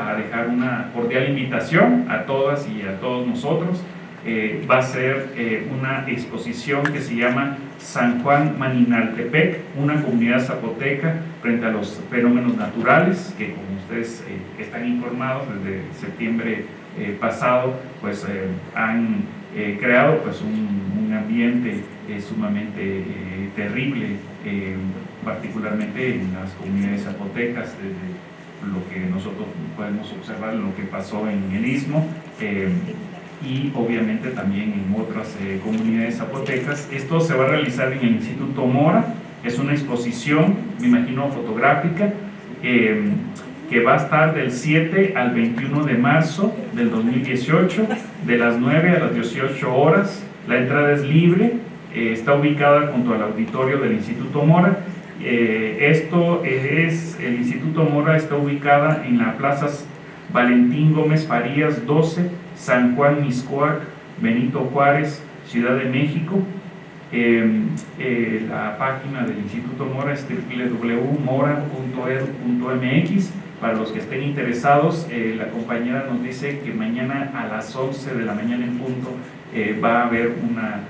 a dejar una cordial invitación a todas y a todos nosotros. Eh, va a ser eh, una exposición que se llama San Juan Maninaltepec, una comunidad zapoteca frente a los fenómenos naturales, que como ustedes eh, están informados desde septiembre pasado, pues han creado pues un, un ambiente sumamente terrible, particularmente en las comunidades zapotecas, desde lo que nosotros podemos observar, lo que pasó en el Istmo eh, y obviamente también en otras eh, comunidades zapotecas. Esto se va a realizar en el Instituto Mora, es una exposición, me imagino, fotográfica, eh, que va a estar del 7 al 21 de marzo del 2018, de las 9 a las 18 horas. La entrada es libre, está ubicada junto al auditorio del Instituto Mora eh, esto es, el Instituto Mora está ubicada en la Plaza Valentín Gómez Farías 12, San Juan Miscoac, Benito Juárez, Ciudad de México. Em, eh, la página del Instituto Mora es www.mora.edu.mx para los que estén interesados, eh, la compañera nos dice que mañana a las 11 de la mañana en punto va a haber una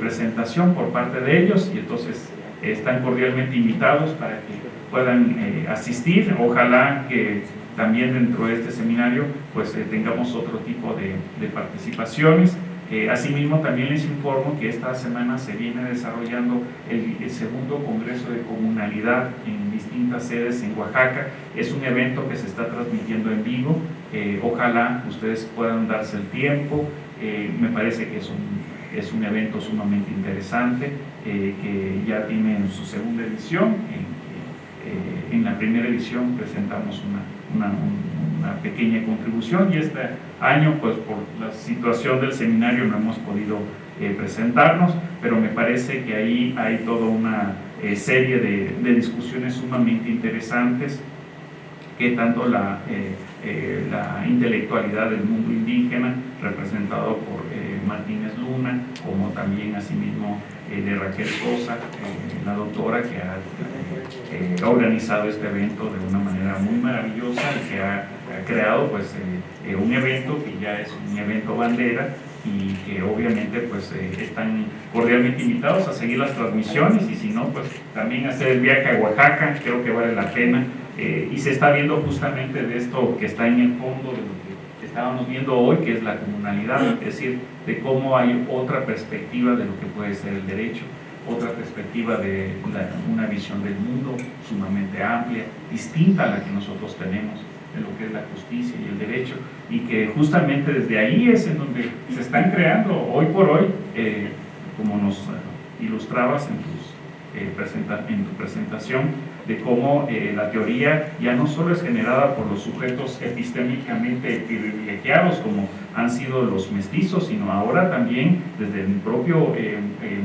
presentación por parte de ellos y entonces están cordialmente invitados para que puedan eh, asistir. Ojalá que también dentro de este seminario pues eh, tengamos otro tipo de, participaciones. Eh, asimismo también les informo que esta semana se viene desarrollando el, segundo Congreso de Comunalidad en distintas sedes en Oaxaca. Es un evento que se está transmitiendo en vivo. ojalá ustedes puedan darse el tiempo. me parece que es un es un evento sumamente interesante eh, que ya tiene en su segunda edición. Eh, en la primera edición presentamos una, una, pequeña contribución y este año, pues por la situación del seminario no hemos podido eh, presentarnos, pero me parece que ahí hay toda una serie de, de, discusiones sumamente interesantes que tanto la, la intelectualidad del mundo indígena, representado por Martínez Luna, como también asimismo eh, de Raquel Sosa, eh, la doctora que eh, ha, organizado este evento de una manera muy maravillosa y que ha, creado pues, un evento que ya es un evento bandera y que obviamente pues están cordialmente invitados a seguir las transmisiones y si no pues también hacer el viaje a Oaxaca, creo que vale la pena. Y se está viendo justamente de esto que está en el fondo de lo estábamos viendo hoy, que es la comunalidad, es decir, de cómo hay otra perspectiva de lo que puede ser el derecho, otra perspectiva de una visión del mundo sumamente amplia, distinta a la que nosotros tenemos de lo que es la justicia y el derecho, y que justamente desde ahí es en donde se están creando hoy por hoy, eh, como nos eh, ilustrabas en, eh, en tu presentación, de cómo la teoría ya no solo es generada por los sujetos epistémicamente privilegiados como han sido los mestizos, sino ahora también desde el propio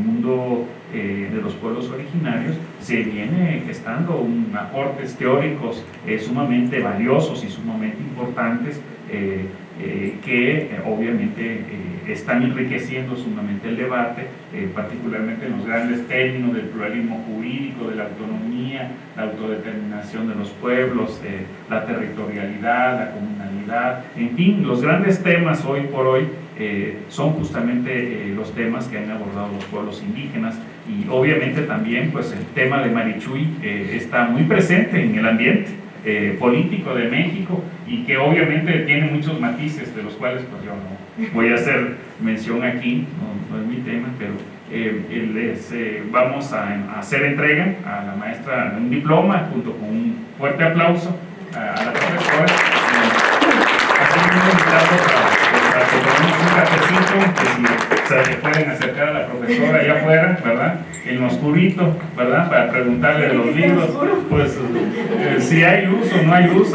mundo de los pueblos originarios se viene gestando un aportes teóricos sumamente valiosos y sumamente importantes que obviamente están enriqueciendo sumamente el debate, particularmente en los grandes términos del pluralismo jurídico, de la autonomía, la autodeterminación de los pueblos, eh, la territorialidad, la comunalidad, en fin, los grandes temas hoy por hoy eh, son justamente eh, los temas que han abordado los pueblos indígenas y obviamente también pues el tema de Marichuy está muy presente en el ambiente político de México y que obviamente tiene muchos matices de los cuales pues yo no voy a hacer mención aquí, no es mi tema, pero eh, les eh, vamos a, hacer entrega a la maestra de un diploma junto con un fuerte aplauso a, la profesora. Para, que tomemos un cafecito, que si se pueden acercar a la profesora allá afuera, ¿verdad? En lo oscurito, ¿verdad? Para preguntarle de los libros, pues eh, si hay luz o no hay luz.